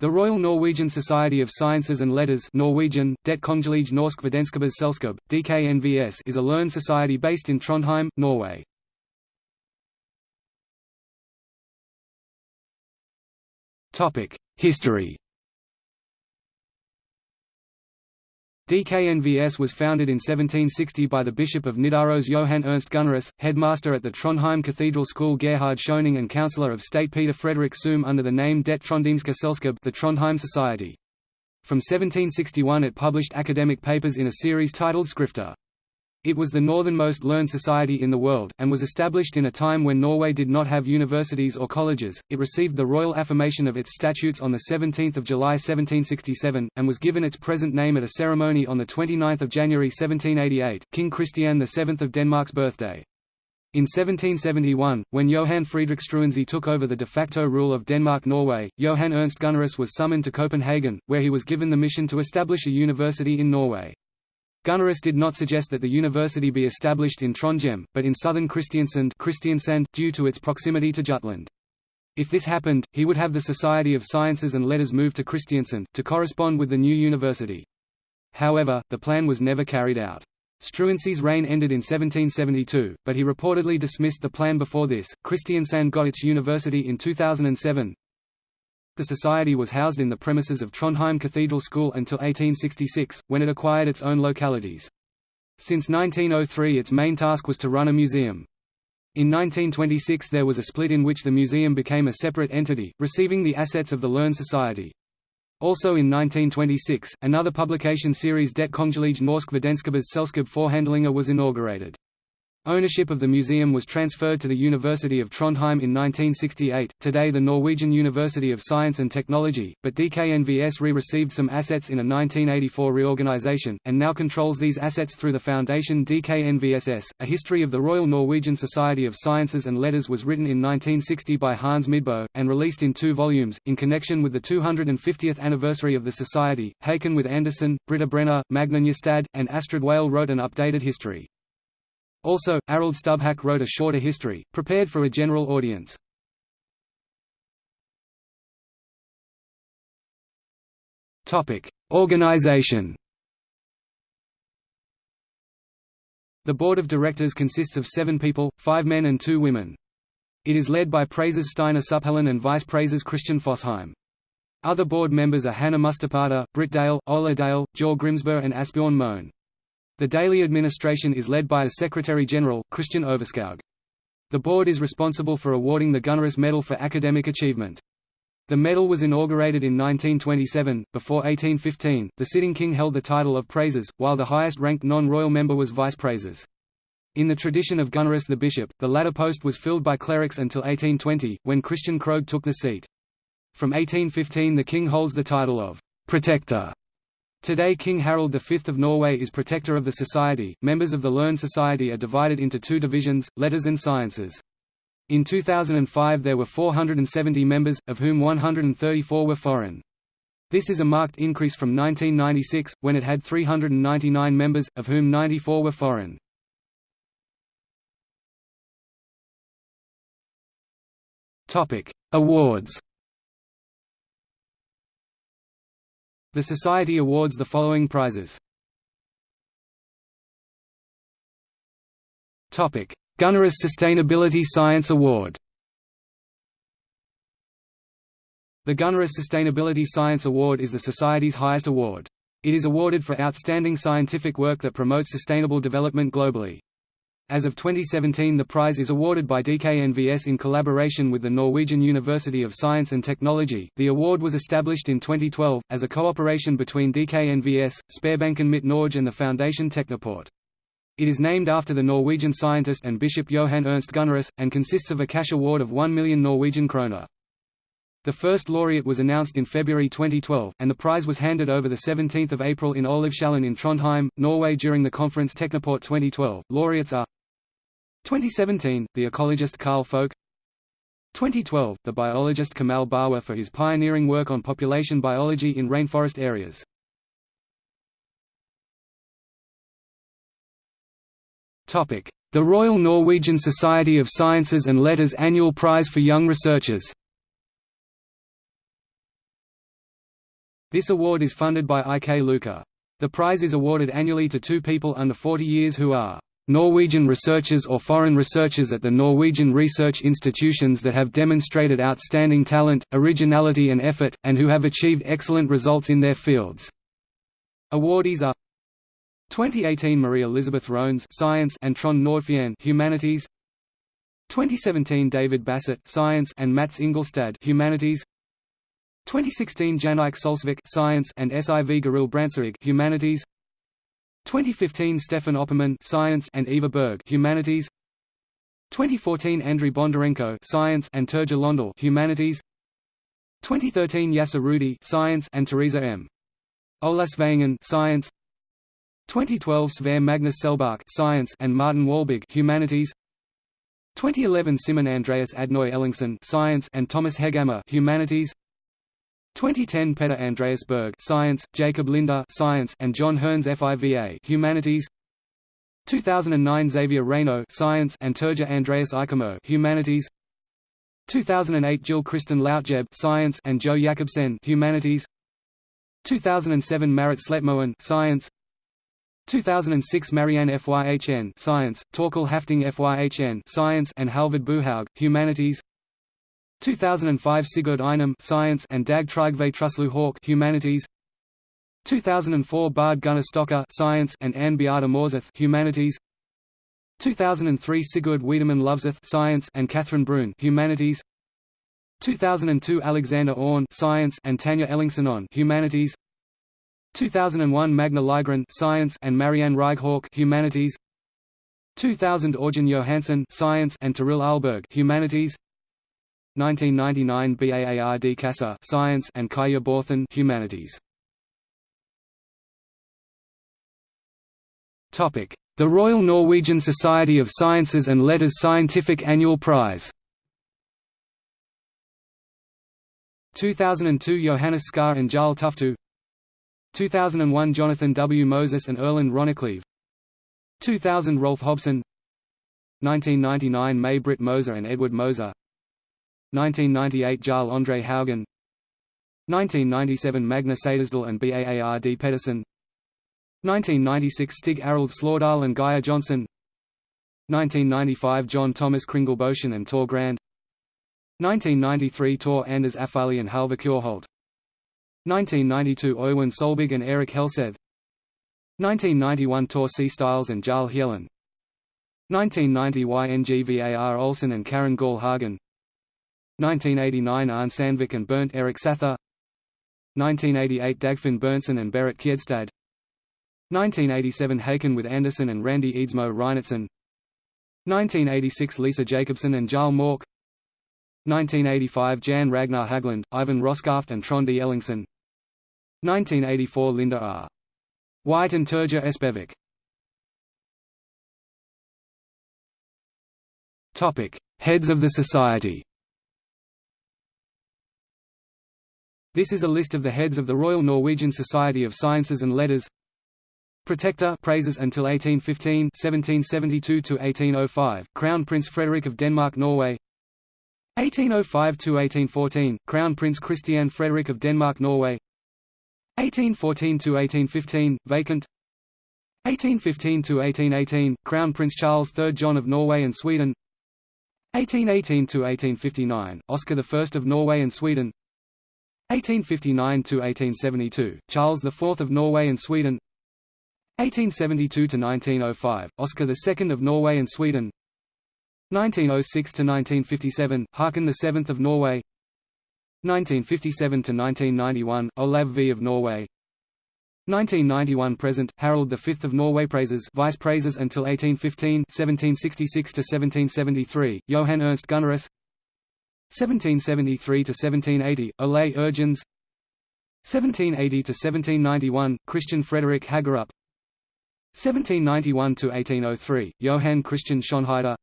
The Royal Norwegian Society of Sciences and Letters Norwegian, Det Kongelige Norsk Vitenskapsselskab, DKNVS is a learned society based in Trondheim, Norway. History DKNVS was founded in 1760 by the Bishop of Nidaros Johan Ernst Gunnerus, headmaster at the Trondheim Cathedral School Gerhard Schoening and councillor of state Peter Frederick Suhm under the name Det Trondheimske Selskab the Trondheim Society. From 1761 it published academic papers in a series titled Skrifter. It was the northernmost learned society in the world, and was established in a time when Norway did not have universities or colleges. It received the royal affirmation of its statutes on 17 July 1767, and was given its present name at a ceremony on 29 January 1788, King Christian VII of Denmark's birthday. In 1771, when Johan Friedrich Struensee took over the de facto rule of Denmark-Norway, Johan Ernst Gunnerus was summoned to Copenhagen, where he was given the mission to establish a university in Norway. Gunnerus did not suggest that the university be established in Trondheim, but in southern Kristiansand, Kristiansand due to its proximity to Jutland. If this happened, he would have the Society of Sciences and Letters move to Kristiansand, to correspond with the new university. However, the plan was never carried out. Struensee's reign ended in 1772, but he reportedly dismissed the plan before this. Kristiansand got its university in 2007, the society was housed in the premises of Trondheim Cathedral School until 1866, when it acquired its own localities. Since 1903 its main task was to run a museum. In 1926 there was a split in which the museum became a separate entity, receiving the assets of the Learned Society. Also in 1926, another publication series Det Kongelige Norsk Vitenskapsselskab Forhandlinger was inaugurated. Ownership of the museum was transferred to the University of Trondheim in 1968, today the Norwegian University of Science and Technology, but DKNVS re-received some assets in a 1984 reorganization, and now controls these assets through the foundation DKNVSS. A history of the Royal Norwegian Society of Sciences and Letters was written in 1960 by Hans Midbo, and released in two volumes, in connection with the 250th anniversary of the Society. Haken with Andersen, Britta Brenner, Magne Njåstad, and Astrid Wale wrote an updated history. Also, Arild Stubhaug wrote a shorter history, prepared for a general audience. Organization The board of directors consists of seven people, five men and two women. It is led by Praises Steinar Supphellen and Vice Praises Christian Fossheim. Other board members are Hannah Mustaparta, Britt Dale, Ola Dale, Jor Grimsberg and Asbjorn Moen. The daily administration is led by a Secretary-General, Christian Overskaug. The board is responsible for awarding the Gunnerus Medal for academic achievement. The medal was inaugurated in 1927. Before 1815, the sitting king held the title of Praises, while the highest-ranked non-royal member was Vice Praises. In the tradition of Gunnerus the bishop, the latter post was filled by clerics until 1820, when Christian Krogh took the seat. From 1815 the king holds the title of «protector» Today King Harald V of Norway is protector of the society. Members of the Learned Society are divided into two divisions, letters and sciences. In 2005 there were 470 members, of whom 134 were foreign. This is a marked increase from 1996, when it had 399 members, of whom 94 were foreign. Awards The Society awards the following prizes. Gunnerus Sustainability Science Award The Gunnerus Sustainability Science Award is the Society's highest award. It is awarded for outstanding scientific work that promotes sustainable development globally. As of 2017 the prize is awarded by DKNVS in collaboration with the Norwegian University of Science and Technology. The award was established in 2012, as a cooperation between DKNVS, Sparebanken Midt Norge and the Foundation Technoport. It is named after the Norwegian scientist and Bishop Johan Ernst Gunnerus, and consists of a cash award of 1 million Norwegian kroner. The first laureate was announced in February 2012, and the prize was handed over 17 April in Olavshallen in Trondheim, Norway during the conference Technoport 2012. Laureates are 2017, the ecologist Carl Folke 2012, the biologist Kamal Bawa for his pioneering work on population biology in rainforest areas. The Royal Norwegian Society of Sciences and Letters Annual Prize for Young Researchers This award is funded by IK Lykke. The prize is awarded annually to two people under 40 years who are Norwegian researchers or foreign researchers at the Norwegian research institutions that have demonstrated outstanding talent, originality and effort, and who have achieved excellent results in their fields. Awardees are 2018 Marie Elizabeth Rognes Science and Trond Nordfjern Humanities. 2017 David Bassett Science and Mats Ingelstad Humanities. 2016 Jannik Solsvik Science and Siv Garil Brandtzæg Humanities 2015 Stefan Opperman Science and Eva Berg Humanities. 2014 Andriy Bondarenko Science and Terje Lohndal Humanities. 2013 Yasser Roudi Science and Teresa M. Olasveengen Science. 2012 Sverre Magnus Selbach Science and Martin Walbig Humanities. 2011 Simon Andreas Adnoy Ellingsen Science and Thomas Hegghammer Humanities 2010 Peter Andreas Berg Science, Jacob Linder Science and John Hearns FIVA Humanities. 2009 Xavier Reynaud Science and Terje Andreas Eikemo Humanities. 2008 Jill Kristen Lautjeb Science and Joe Jakobsen Humanities. 2007 Marit Sletmoen Science. 2006 Marianne FYHN Science, Torkel Hafting FYHN Science and Halvard Buhaug Humanities 2005 Sigurd Einem Science and Dag Trygve Truslew Haug Humanities. 2004 Bard Gunnar Stocker Science and Anne Beata Morseth Humanities. 2003 Sigurd Wiedemann Loveseth Science and Catherine Brun Humanities. 2002 Alexander Orn Science and Tanya Ellingson on Humanities. 2001 Magna Ligren Science and Marianne Reighawk Humanities. 2000 Orjan Johansson Science and Tiril Alberg Humanities 1999 BAARD CASA Science and Kaya Borthen Humanities. Topic: The Royal Norwegian Society of Sciences and Letters Scientific Annual Prize. 2002 Johannes Skar and Jarl Tufte 2001 Jonathan W. Moses and Erland Ronnicleve 2000 Rolf Hobson 1999 May Britt Moser and Edvard Moser 1998 Jarl Andre Haugen. 1997 Magna Sadesdal and Baard Pedersen. 1996 Stig Arild Slårdal and Gaia Johnson 1995 John Thomas Kringelboschen and Tor Grand. 1993 Tor Anders Affali and Halvor Kjørholt. 1992 Øyvind Solbig and Erik Helseth. 1991 Tor C. Stiles and Jarl Hjellen 1990 YNGVAR Olsen and Karen Gall Hagen 1989 Arne Sandvik and Bernt Erik Sæther 1988 Dagfinn Berntsen and Berit Kjedstad. 1987 Haken with Anderson and Randy Eadsmo Reinertsen 1986 Lisa Jacobsen and Jarl Mork. 1985 Jan Ragnar Hagland, Ivan Roskaft and Trond E. Ellingsen 1984 Linda R. White and Terje Espevik. Heads of the Society This is a list of the heads of the Royal Norwegian Society of Sciences and Letters. Protector praises until 1815 1772 to 1805 Crown Prince Frederick of Denmark Norway. 1805 to 1814 Crown Prince Christian Frederick of Denmark Norway. 1814 to 1815 vacant. 1815 to 1818 Crown Prince Charles III John of Norway and Sweden. 1818 to 1859 Oscar I of Norway and Sweden 1859–1872, Charles IV of Norway and Sweden. 1872–1905, Oscar II of Norway and Sweden. 1906–1957, Haakon VII of Norway. 1957–1991, Olav V of Norway. 1991 present, Harald V of Norway praises vice praises until 1815 1766–1773, Johan Ernst Gunnerus 1773 to 1780 Ole Urgens. 1780 to 1791 Christian Frederick Hagerup 1791 to 1803 Johann Christian Schonheider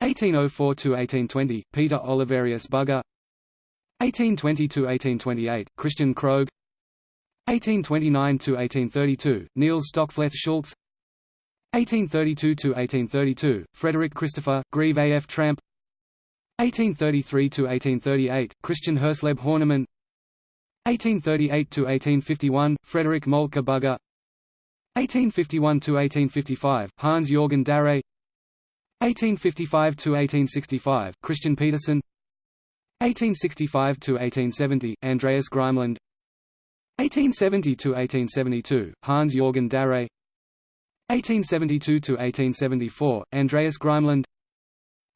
1804 to 1820 Peter Oliverius Bugge. 1820 to 1828 Christian Krogh 1829 to 1832 Niels Stockfleth Schultz. 1832 to 1832 Frederick Christopher Grieve A.F. Tramp 1833–1838, Christian Hersleb Horneman 1838–1851, Frederick Moltke Bugge. 1851–1855, Hans-Jorgen Darre. 1855–1865, Christian Petersen. 1865–1870, Andreas Grimelund 1870–1872, Hans-Jorgen Darre. 1872–1874, Andreas Grimelund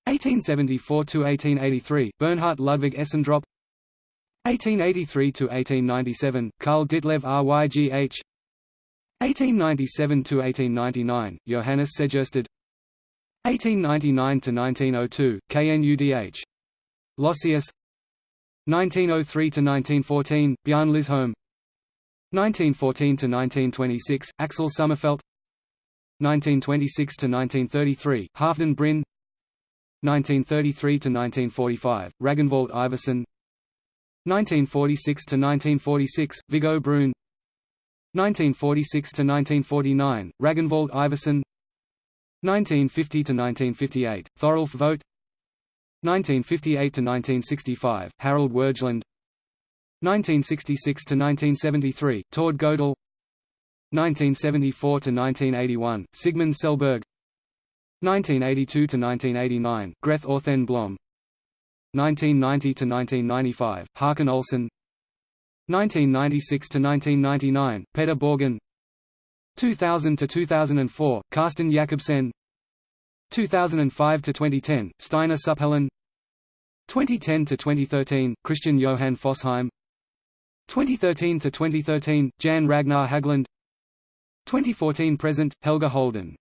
1874–1883, Bernhard Ludwig Essendrop. 1883–1897, Karl Ditlev Rygh 1897–1899, Johannes Segersted. 1899–1902, KNUDH. Lossius. 1903–1914, Bjarne Lysholm 1914–1926, Axel Sommerfeld. 1926–1933, Halfdan Bryn 1933–1945, Ragnvald Iversen 1946–1946, Viggo Brun. 1946–1949, Ragnvald Iversen 1950–1958, Thorolf Vogt. 1958–1965, Harald Wergeland 1966–1973, Tord Godel 1974–1981, Sigmund Selberg 1982–1989, Greth Orthen Blom 1990–1995, Håkan Olsen. 1996–1999, Peter Borgen. 2000–2004, Carsten Jakobsen. 2005–2010, Steinar Supphellen. 2010–2013, Christian Johan Fossheim 2013–2013, Jan Ragnar Hagland 2014–present, Helge Holden